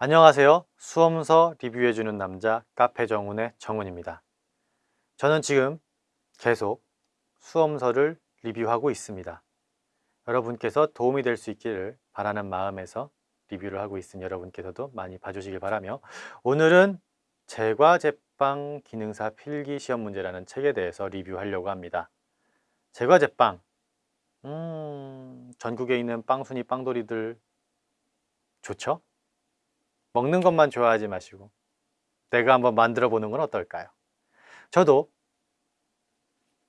안녕하세요. 수험서 리뷰해주는 남자 카페 정훈의 정훈입니다. 저는 지금 계속 수험서를 리뷰하고 있습니다. 여러분께서 도움이 될 수 있기를 바라는 마음에서 리뷰를 하고 있으니 여러분께서도 많이 봐주시길 바라며 오늘은 제과제빵 기능사 필기 시험 문제라는 책에 대해서 리뷰하려고 합니다. 제과제빵 음, 전국에 있는 빵순이 빵돌이들 좋죠? 먹는 것만 좋아하지 마시고 내가 한번 만들어 보는 건 어떨까요? 저도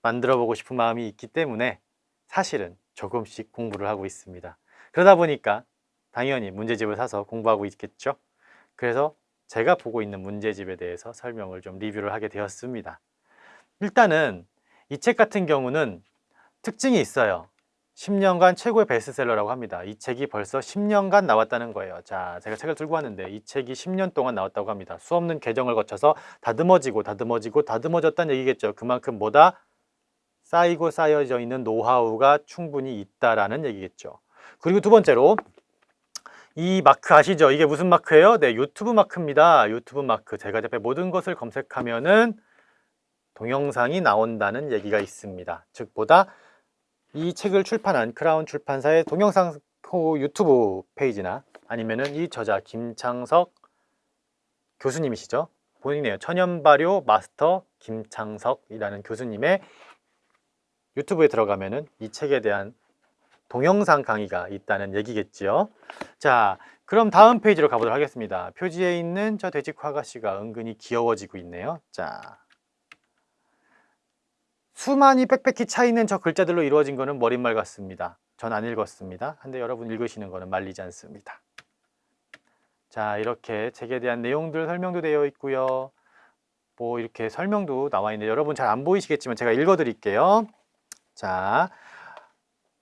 만들어 보고 싶은 마음이 있기 때문에 사실은 조금씩 공부를 하고 있습니다. 그러다 보니까 당연히 문제집을 사서 공부하고 있겠죠. 그래서 제가 보고 있는 문제집에 대해서 설명을 좀 리뷰를 하게 되었습니다. 일단은 이 책 같은 경우는 특징이 있어요. 10년간 최고의 베스트셀러라고 합니다. 이 책이 벌써 10년간 나왔다는 거예요. 자, 제가 책을 들고 왔는데 이 책이 10년 동안 나왔다고 합니다. 수없는 개정을 거쳐서 다듬어지고 다듬어지고 다듬어졌다는 얘기겠죠. 그만큼 뭐다? 쌓이고 쌓여져 있는 노하우가 충분히 있다라는 얘기겠죠. 그리고 두 번째로 이 마크 아시죠? 이게 무슨 마크예요? 네, 유튜브 마크입니다. 유튜브 마크. 제가 옆에 모든 것을 검색하면은 동영상이 나온다는 얘기가 있습니다. 즉 보다 이 책을 출판한 크라운 출판사의 동영상 유튜브 페이지나 아니면은 이 저자 김창석 교수님이시죠. 본인이에요. 천연발효 마스터 김창석이라는 교수님의 유튜브에 들어가면은 이 책에 대한 동영상 강의가 있다는 얘기겠지요. 자, 그럼 다음 페이지로 가보도록 하겠습니다. 표지에 있는 저 돼지 화가씨가 은근히 귀여워지고 있네요. 자, 수많이 빽빽히 차있는 저 글자들로 이루어진 것은 머릿말 같습니다. 전 안 읽었습니다. 근데 여러분 읽으시는 것은 말리지 않습니다. 자 이렇게 책에 대한 내용들 설명도 되어 있고요. 뭐 이렇게 설명도 나와 있는데 여러분 잘 안 보이시겠지만 제가 읽어 드릴게요. 자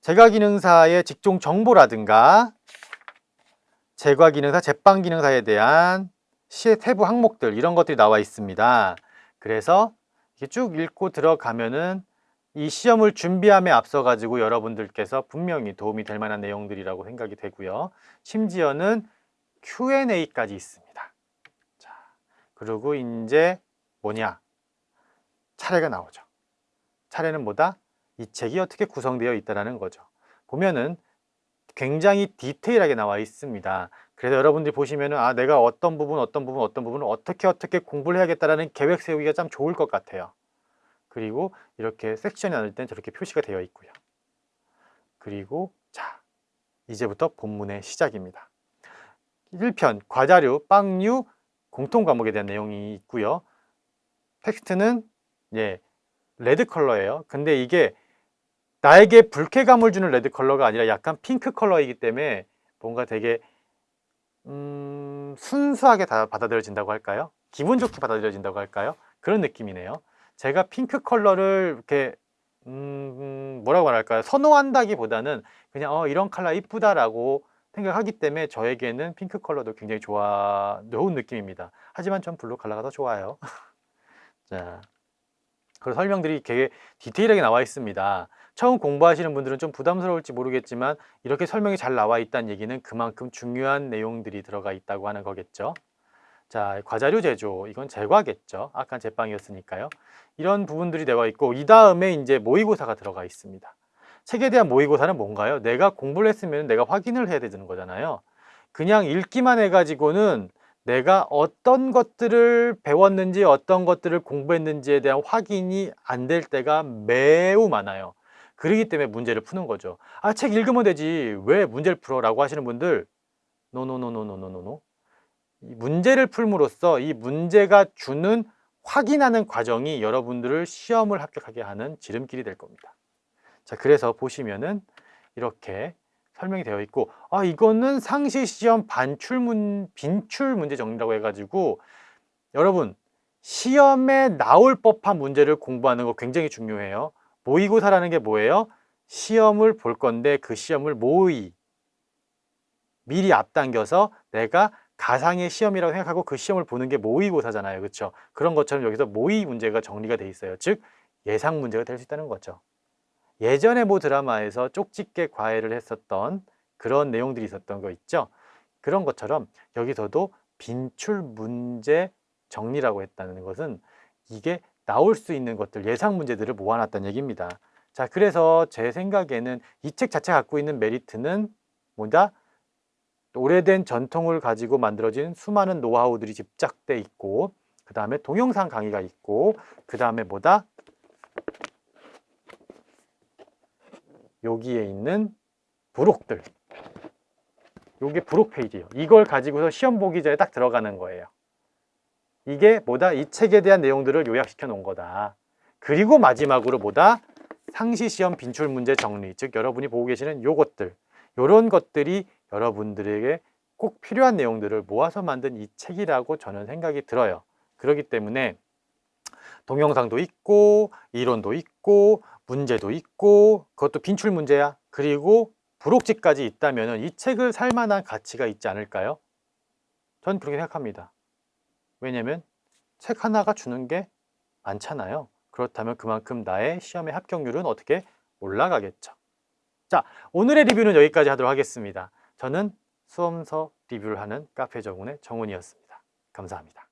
제과기능사의 직종 정보라든가 제과기능사, 제빵기능사에 대한 시의 세부 항목들 이런 것들이 나와 있습니다. 그래서 이렇게 쭉 읽고 들어가면은 이 시험을 준비함에 앞서 가지고 여러분들께서 분명히 도움이 될 만한 내용들이라고 생각이 되고요. 심지어는 Q&A까지 있습니다. 자, 그리고 이제 뭐냐? 차례가 나오죠. 차례는 뭐다? 이 책이 어떻게 구성되어 있다는 거죠. 보면은 굉장히 디테일하게 나와 있습니다. 그래서 여러분들이 보시면은 아 내가 어떤 부분 어떤 부분 어떤 부분을 어떻게 어떻게 공부를 해야겠다라는 계획 세우기가 참 좋을 것 같아요. 그리고 이렇게 섹션이 나눌 땐 저렇게 표시가 되어 있고요. 그리고 자 이제부터 본문의 시작입니다. 1편 과자류, 빵류, 공통 과목에 대한 내용이 있고요. 텍스트는 예 red 컬러예요. 근데 이게 나에게 불쾌감을 주는 red 컬러가 아니라 약간 핑크 컬러이기 때문에 뭔가 되게 음, 순수하게 다 받아들여진다고 할까요? 기분 좋게 받아들여진다고 할까요? 그런 느낌이네요. 제가 핑크 컬러를 이렇게 음, 뭐라고 말할까요? 선호한다기보다는 그냥 어, 이런 컬러 이쁘다라고 생각하기 때문에 저에게는 핑크 컬러도 굉장히 좋아 좋은 느낌입니다. 하지만 전 블루 컬러가 더 좋아요. 자, 그리고 설명들이 되게 디테일하게 나와 있습니다. 처음 공부하시는 분들은 좀 부담스러울지 모르겠지만 이렇게 설명이 잘 나와 있다는 얘기는 그만큼 중요한 내용들이 들어가 있다고 하는 거겠죠. 자, 과자류 제조, 이건 제과겠죠. 아까 제빵이었으니까요. 이런 부분들이 되어 있고 이 다음에 이제 모의고사가 들어가 있습니다. 책에 대한 모의고사는 뭔가요? 내가 공부를 했으면 내가 확인을 해야 되는 거잖아요. 그냥 읽기만 해가지고는 내가 어떤 것들을 배웠는지 어떤 것들을 공부했는지에 대한 확인이 안 될 때가 매우 많아요. 그러기 때문에 문제를 푸는 거죠. 아, 책 읽으면 되지. 왜 문제를 풀어? 라고 하시는 분들 노노노노노노노노 이 문제를 풀므로써 이 문제가 주는 확인하는 과정이 여러분들을 시험을 합격하게 하는 지름길이 될 겁니다. 자, 그래서 보시면은 이렇게 설명이 되어 있고 아 이거는 상시 시험 반출문 빈출 문제 정리라고 해가지고 여러분 시험에 나올 법한 문제를 공부하는 거 굉장히 중요해요. 모의고사라는 게 뭐예요? 시험을 볼 건데 그 시험을 모의 미리 앞당겨서 내가 가상의 시험이라고 생각하고 그 시험을 보는 게 모의고사잖아요. 그렇죠? 그런 것처럼 여기서 모의 문제가 정리가 돼 있어요. 즉 예상 문제가 될 수 있다는 거죠. 예전에 모 드라마에서 쪽집게 과외를 했었던 그런 내용들이 있었던 거 있죠. 그런 것처럼 여기서도 빈출 문제 정리라고 했다는 것은 이게 나올 수 있는 것들 예상 문제들을 모아놨다는 얘기입니다. 자, 그래서 제 생각에는 이 책 자체가 갖고 있는 메리트는 뭐다? 오래된 전통을 가지고 만들어진 수많은 노하우들이 집착돼 있고 그 다음에 동영상 강의가 있고 그 다음에 뭐다? 여기에 있는 부록들 요게 부록 페이지예요 이걸 가지고서 시험 보기 전에 딱 들어가는 거예요 이게 뭐다? 이 책에 대한 내용들을 요약시켜 놓은 거다 그리고 마지막으로 뭐다? 상시 시험 빈출 문제 정리 즉 여러분이 보고 계시는 요것들 요런 것들이 여러분들에게 꼭 필요한 내용들을 모아서 만든 이 책이라고 저는 생각이 들어요 그렇기 때문에 동영상도 있고 이론도 있고 문제도 있고 그것도 빈출 문제야 그리고 부록지까지 있다면 이 책을 살 만한 가치가 있지 않을까요? 전 그렇게 생각합니다 왜냐면 책 하나가 주는 게 많잖아요. 그렇다면 그만큼 나의 시험의 합격률은 어떻게 올라가겠죠? 자 오늘의 리뷰는 여기까지 하도록 하겠습니다. 저는 수험서 리뷰를 하는 카페 정훈의 정훈이었습니다. 감사합니다